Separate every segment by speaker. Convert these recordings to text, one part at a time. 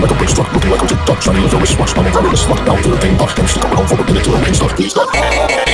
Speaker 1: Like a brick struck, looking like a tick tock Shining like a wristwatch, I'm a driverless lock Down to the thing pop, and stick around for a minute till the rain starts Please stop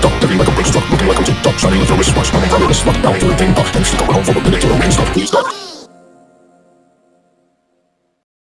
Speaker 1: TikTok, living like a rich truck, looking like I'm TikTok, shining like a wristwatch, I'm a wristwatch, bowing to the thing, pop, and she's coming home for a minute to a rain stop, please stop.